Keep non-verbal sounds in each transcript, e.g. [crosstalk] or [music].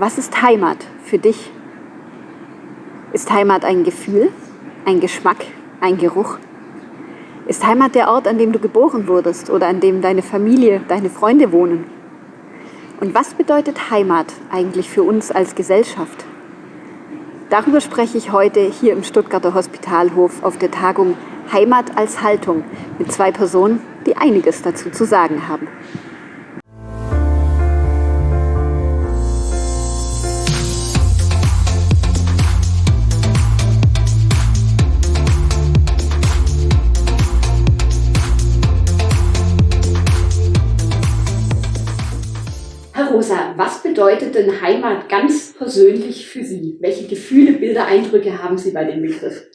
Was ist Heimat für dich? Ist Heimat ein Gefühl, ein Geschmack, ein Geruch? Ist Heimat der Ort, an dem du geboren wurdest oder an dem deine Familie, deine Freunde wohnen? Und was bedeutet Heimat eigentlich für uns als Gesellschaft? Darüber spreche ich heute hier im Stuttgarter Hospitalhof auf der Tagung Heimat als Haltung mit zwei Personen, die einiges dazu zu sagen haben. Bedeutet denn Heimat ganz persönlich für Sie? Welche Gefühle, Bilder, Eindrücke haben Sie bei dem Begriff?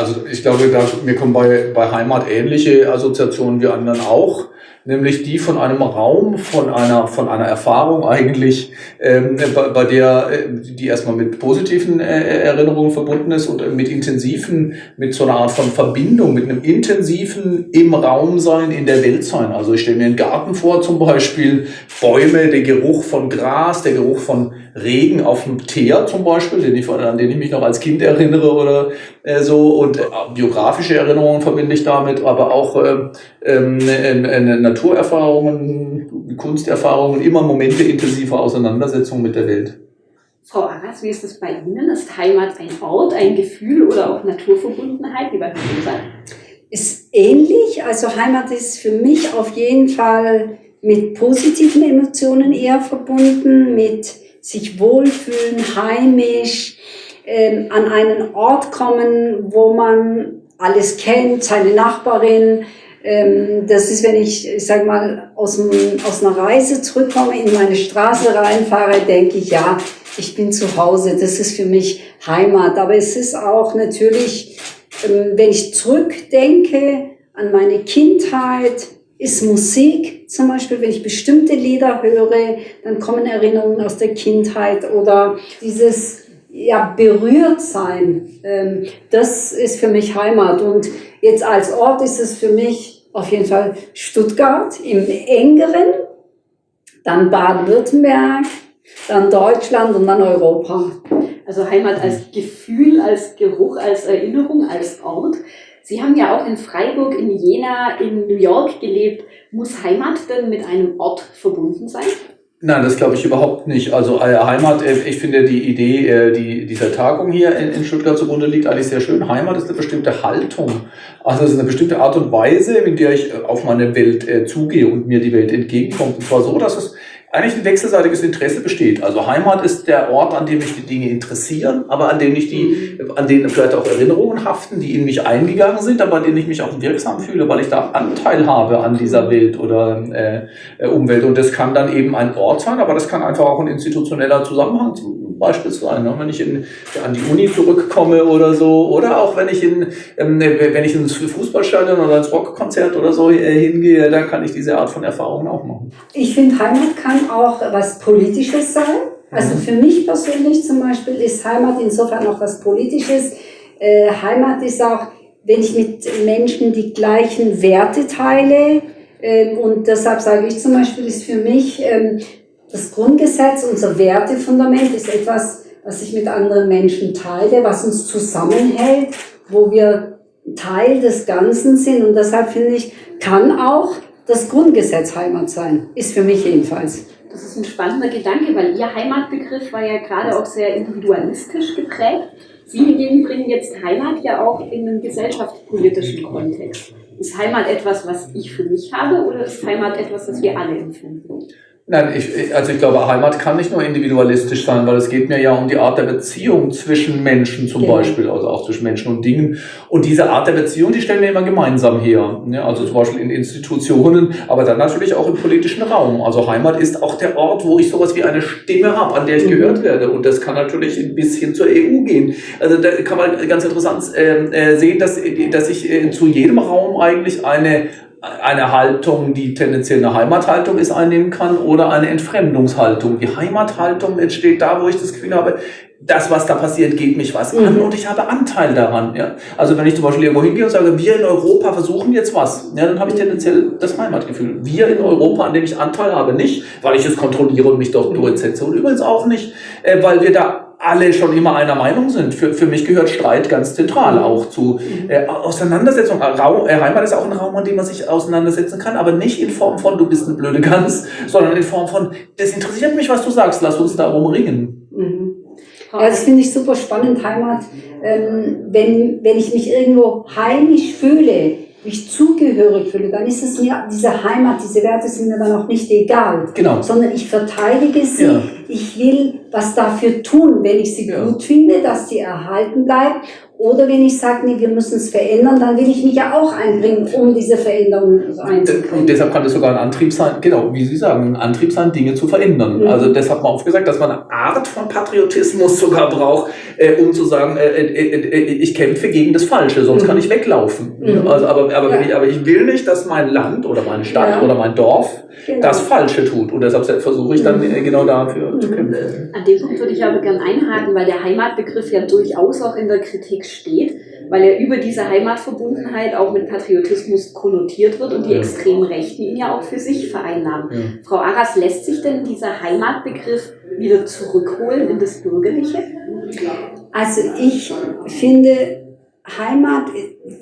Also ich glaube, da, mir kommen bei, bei Heimat ähnliche Assoziationen wie anderen auch nämlich die von einem Raum, von einer, von einer Erfahrung eigentlich, ähm, bei, bei der, äh, die erstmal mit positiven äh, Erinnerungen verbunden ist und mit intensiven, mit so einer Art von Verbindung, mit einem intensiven im Raum sein, in der Welt sein. Also ich stelle mir einen Garten vor zum Beispiel, Bäume, der Geruch von Gras, der Geruch von Regen auf dem Teer zum Beispiel, den ich, an den ich mich noch als Kind erinnere oder äh, so und äh, biografische Erinnerungen verbinde ich damit, aber auch äh, äh, Naturerfahrungen, Kunsterfahrungen, immer Momente intensiver Auseinandersetzung mit der Welt. Frau Arras, wie ist das bei Ihnen? Ist Heimat ein Ort, ein Gefühl oder auch Naturverbundenheit, wie bei Ihnen Ist ähnlich. Also Heimat ist für mich auf jeden Fall mit positiven Emotionen eher verbunden, mit sich wohlfühlen, heimisch, ähm, an einen Ort kommen, wo man alles kennt, seine Nachbarin. Ähm, das ist, wenn ich, ich sag mal, aus, dem, aus einer Reise zurückkomme, in meine Straße reinfahre, denke ich, ja, ich bin zu Hause, das ist für mich Heimat. Aber es ist auch natürlich, ähm, wenn ich zurückdenke an meine Kindheit, ist Musik zum Beispiel, wenn ich bestimmte Lieder höre, dann kommen Erinnerungen aus der Kindheit oder dieses ja, berührt sein, ähm, das ist für mich Heimat. Und jetzt als Ort ist es für mich auf jeden Fall Stuttgart im engeren, dann Baden-Württemberg, dann Deutschland und dann Europa. Also Heimat als Gefühl, als Geruch, als Erinnerung, als Ort. Sie haben ja auch in Freiburg, in Jena, in New York gelebt. Muss Heimat denn mit einem Ort verbunden sein? Nein, das glaube ich überhaupt nicht. Also äh, Heimat, äh, ich finde die Idee äh, die, dieser Tagung hier in, in Stuttgart zugrunde liegt eigentlich sehr schön. Heimat ist eine bestimmte Haltung. Also es ist eine bestimmte Art und Weise, in der ich auf meine Welt zugehe und mir die Welt entgegenkommt. Und zwar so, dass es eigentlich ein wechselseitiges Interesse besteht. Also Heimat ist der Ort, an dem mich die Dinge interessieren, aber an dem ich die, mhm. an denen vielleicht auch Erinnerungen haften, die in mich eingegangen sind, aber an denen ich mich auch wirksam fühle, weil ich da Anteil habe an dieser Welt oder äh, äh Umwelt. Und das kann dann eben ein Ort sein, aber das kann einfach auch ein institutioneller Zusammenhang beispielsweise, ne? wenn ich in, an die Uni zurückkomme oder so, oder auch wenn ich in, ähm, wenn ich ins Fußballstadion oder ins Rockkonzert oder so äh, hingehe, dann kann ich diese Art von Erfahrungen auch machen. Ich finde, Heimat kann auch was Politisches sein. Also mhm. für mich persönlich zum Beispiel ist Heimat insofern auch was Politisches. Äh, Heimat ist auch, wenn ich mit Menschen die gleichen Werte teile, ähm, und deshalb sage ich zum Beispiel, ist für mich ähm, das Grundgesetz, unser Wertefundament ist etwas, was ich mit anderen Menschen teile, was uns zusammenhält, wo wir Teil des Ganzen sind. Und deshalb finde ich, kann auch das Grundgesetz Heimat sein. Ist für mich jedenfalls. Das ist ein spannender Gedanke, weil Ihr Heimatbegriff war ja gerade auch sehr individualistisch geprägt. Sie hingegen bringen jetzt Heimat ja auch in einen gesellschaftspolitischen Kontext. Ist Heimat etwas, was ich für mich habe oder ist Heimat etwas, was wir alle empfinden? Nein, ich, also ich glaube, Heimat kann nicht nur individualistisch sein, weil es geht mir ja um die Art der Beziehung zwischen Menschen zum genau. Beispiel, also auch zwischen Menschen und Dingen. Und diese Art der Beziehung, die stellen wir immer gemeinsam her. Ja, also zum Beispiel in Institutionen, aber dann natürlich auch im politischen Raum. Also Heimat ist auch der Ort, wo ich sowas wie eine Stimme habe, an der ich mhm. gehört werde. Und das kann natürlich ein bisschen zur EU gehen. Also da kann man ganz interessant äh, sehen, dass, dass ich äh, zu jedem Raum eigentlich eine eine Haltung, die tendenziell eine Heimathaltung ist, einnehmen kann oder eine Entfremdungshaltung. Die Heimathaltung entsteht da, wo ich das Gefühl habe, das, was da passiert, geht mich was an Mhm. und ich habe Anteil daran. Ja? Also wenn ich zum Beispiel irgendwo hingehe und sage, wir in Europa versuchen jetzt was, ja, dann habe ich tendenziell das Heimatgefühl. Wir in Europa, an dem ich Anteil habe, nicht, weil ich es kontrolliere und mich dort durchsetze und übrigens auch nicht, äh, weil wir da alle schon immer einer Meinung sind. Für, für mich gehört Streit ganz zentral auch zu äh, Auseinandersetzung. Raum, äh, Heimat ist auch ein Raum, an dem man sich auseinandersetzen kann, aber nicht in Form von, du bist eine blöde Gans, sondern in Form von, das interessiert mich, was du sagst, lass uns darum ringen. Mhm. Ja, das finde ich super spannend, Heimat. Ähm, wenn, wenn ich mich irgendwo heimisch fühle, mich zugehörig fühle, dann ist es mir, diese Heimat, diese Werte sind mir dann auch nicht egal. Genau. Sondern ich verteidige sie, Ja. ich will was dafür tun, wenn ich sie Ja. gut finde, dass sie erhalten bleibt. Oder wenn ich sage, nee, wir müssen es verändern, dann will ich mich ja auch einbringen, um diese Veränderung Und einzubringen. deshalb kann das sogar ein Antrieb sein, genau, wie Sie sagen, ein Antrieb sein, Dinge zu verändern. Mhm. Also das hat man oft gesagt, dass man eine Art von Patriotismus sogar braucht, äh, um zu sagen, äh, äh, äh, ich kämpfe gegen das Falsche, sonst Mhm. kann ich weglaufen. Mhm. Also, aber, aber, Ja. ich, aber ich will nicht, dass mein Land oder meine Stadt Ja. oder mein Dorf Genau. das Falsche tut. Und deshalb versuche ich dann Mhm. äh, genau dafür zu Mhm. kämpfen. An dem Punkt würde ich aber gerne einhaken, weil der Heimatbegriff ja durchaus auch in der Kritik steht, weil er über diese Heimatverbundenheit auch mit Patriotismus konnotiert wird und die extremen Rechten ihn ja auch für sich vereinnahmen. Ja. Frau Arras, lässt sich denn dieser Heimatbegriff wieder zurückholen in das Bürgerliche? Also ich finde Heimat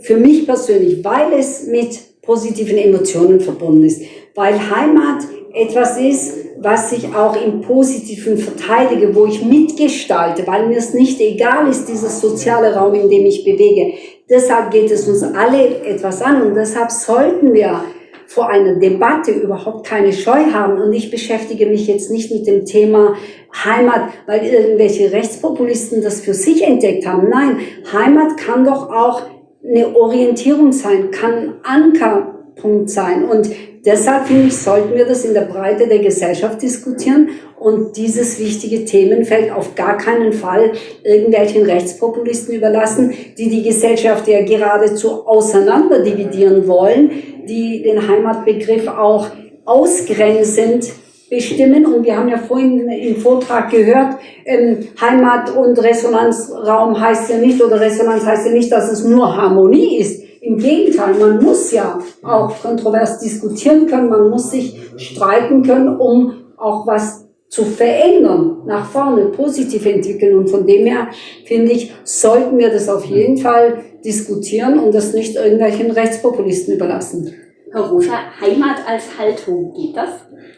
für mich persönlich, weil es mit positiven Emotionen verbunden ist, weil Heimat etwas ist, was ich auch im Positiven verteidige, wo ich mitgestalte, weil mir es nicht egal ist, dieses soziale Raum, in dem ich bewege. Deshalb geht es uns alle etwas an und deshalb sollten wir vor einer Debatte überhaupt keine Scheu haben. Und ich beschäftige mich jetzt nicht mit dem Thema Heimat, weil irgendwelche Rechtspopulisten das für sich entdeckt haben. Nein, Heimat kann doch auch eine Orientierung sein, kann ein Ankerpunkt sein. Und deshalb finde ich, sollten wir das in der Breite der Gesellschaft diskutieren und dieses wichtige Themenfeld auf gar keinen Fall irgendwelchen Rechtspopulisten überlassen, die die Gesellschaft ja geradezu auseinander dividieren wollen, die den Heimatbegriff auch ausgrenzend bestimmen. Und wir haben ja vorhin im Vortrag gehört, ähm, Heimat und Resonanzraum heißt ja nicht, oder Resonanz heißt ja nicht, dass es nur Harmonie ist. Im Gegenteil, man muss ja auch kontrovers diskutieren können, man muss sich streiten können, um auch was zu verändern, nach vorne, positiv entwickeln. Und von dem her, finde ich, sollten wir das auf jeden Fall diskutieren und das nicht irgendwelchen Rechtspopulisten überlassen. Herr Heimat als Haltung, geht das?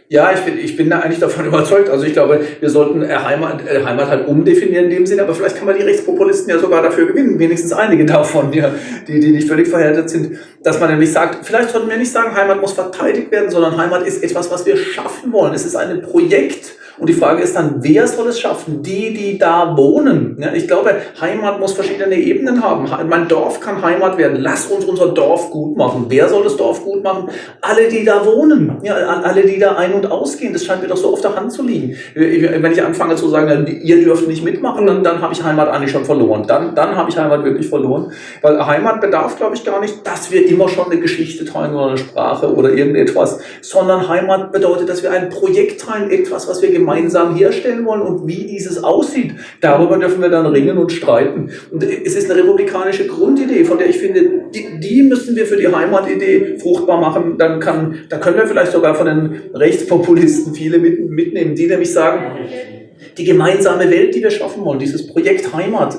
Ja, ich bin, ich bin da eigentlich davon [laughs] überzeugt. Also ich glaube, wir sollten äh, Heimat, äh, Heimat halt umdefinieren in dem Sinne, aber vielleicht kann man die Rechtspopulisten ja sogar dafür gewinnen, wenigstens einige [laughs] davon, ja, die, die nicht völlig verhärtet sind, dass man nämlich sagt, vielleicht sollten wir nicht sagen, Heimat muss verteidigt werden, sondern Heimat ist etwas, was wir schaffen wollen. Es ist ein Projekt. Und die Frage ist dann, wer soll es schaffen? Die, die da wohnen. Ja, ich glaube, Heimat muss verschiedene Ebenen haben. Mein Dorf kann Heimat werden. Lass uns unser Dorf gut machen. Wer soll das Dorf gut machen? Alle, die da wohnen. Ja, alle, die da ein- und ausgehen. Das scheint mir doch so auf der Hand zu liegen. Wenn ich anfange zu sagen, ihr dürft nicht mitmachen, dann, dann habe ich Heimat eigentlich schon verloren. Dann, dann habe ich Heimat wirklich verloren. Weil Heimat bedarf, glaube ich, gar nicht, dass wir immer schon eine Geschichte teilen oder eine Sprache oder irgendetwas, sondern Heimat bedeutet, dass wir ein Projekt teilen, etwas, was wir gemeinsam gemeinsam herstellen wollen und wie dieses aussieht. Darüber dürfen wir dann ringen und streiten. Und es ist eine republikanische Grundidee, von der ich finde, die, die müssen wir für die Heimatidee fruchtbar machen. Dann kann, da können wir vielleicht sogar von den Rechtspopulisten viele mit, mitnehmen, die nämlich sagen, die gemeinsame Welt, die wir schaffen wollen, dieses Projekt Heimat,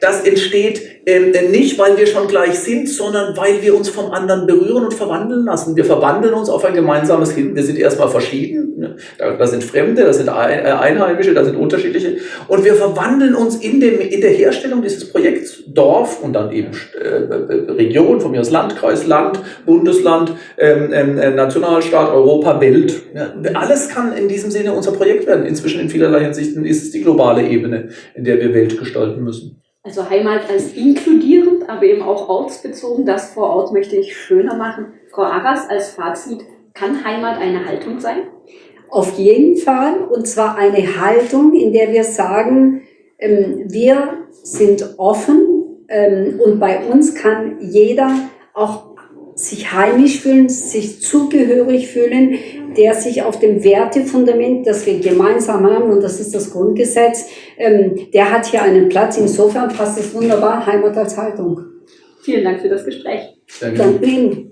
das entsteht ähm, nicht, weil wir schon gleich sind, sondern weil wir uns vom anderen berühren und verwandeln lassen. Wir verwandeln uns auf ein gemeinsames Hin. Wir sind erstmal verschieden, ne? da, sind Fremde, da sind Einheimische, da sind unterschiedliche und wir verwandeln uns in, dem, in der Herstellung dieses Projekts Dorf und dann eben äh, Region, von mir aus Landkreis, Land, Bundesland, ähm, äh, Nationalstaat, Europa, Welt. Ja? Alles kann in diesem Sinne unser Projekt werden. Inzwischen in vielerlei Hinsicht ist es die globale Ebene, in der wir Welt gestalten müssen. Also Heimat als inkludierend, aber eben auch ortsbezogen. Das vor Ort möchte ich schöner machen. Frau Arras, als Fazit, kann Heimat eine Haltung sein? Auf jeden Fall. Und zwar eine Haltung, in der wir sagen, ähm, wir sind offen ähm, und bei uns kann jeder auch sich heimisch fühlen, sich zugehörig fühlen, der sich auf dem Wertefundament, das wir gemeinsam haben, und das ist das Grundgesetz, ähm, der hat hier einen Platz. Insofern passt es wunderbar, Heimat als Haltung. Vielen Dank für das Gespräch. Danke Ihnen.